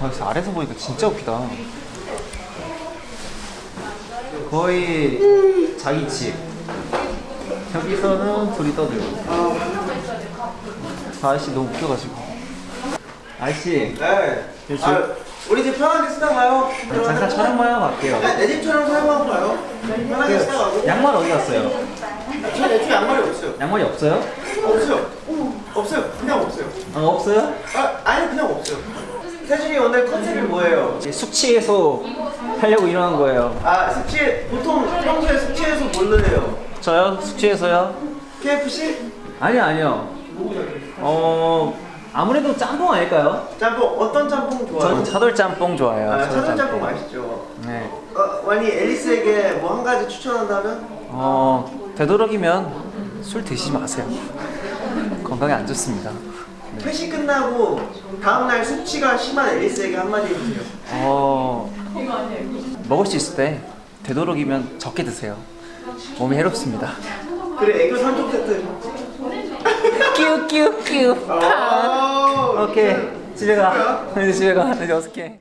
아, 아래서 보니까 진짜 웃기다. 거의 자기 집. 여기서는 둘이 떠들고. 아저씨 너무 웃겨가지고. 아저씨, 네. 요즘- 아, 우리 집 편하게 쓰다 가요. 잠깐 촬영만 하고 갈게요. 내 집처럼 사용하고 가요. 편하게 쓰다 가고. 양말 어디 갔어요? 저 애초에 양말이 없어요. 양말이 없어요? 없어요. 없어요. 그냥 없어요. 아, 없어요? 아, 아니 그냥 없어요. 태준이 오늘 컨셉이 뭐예요? 숙취해소 하려고 일어난 거예요. 아, 숙취 보통 평소에 숙취해서 뭘로 해요? 저요? 숙취해서요? KFC? 아니요, 아니요. 어, 아무래도 짬뽕 아닐까요? 짬뽕 어떤 짬뽕 좋아해요? 저는 차돌 짬뽕 좋아해요. 아, 차돌 차돌 짬뽕 맛있죠. 네. 어, 만약 앨리스에게 뭐 한 가지 추천한다면? 어, 되도록이면 술 드시지 마세요. 건강에 안 좋습니다. 회식 끝나고 다음날 숙취가 심한 앨리스에게 한마디 해주세요. 어, 먹을 수 있을 때 되도록이면 적게 드세요. 몸이 해롭습니다. 그래 애교 3종 세트. 끼우 끼우 끼우. 아, 오케이 집에 가. 집에 가. 이제 어떡해.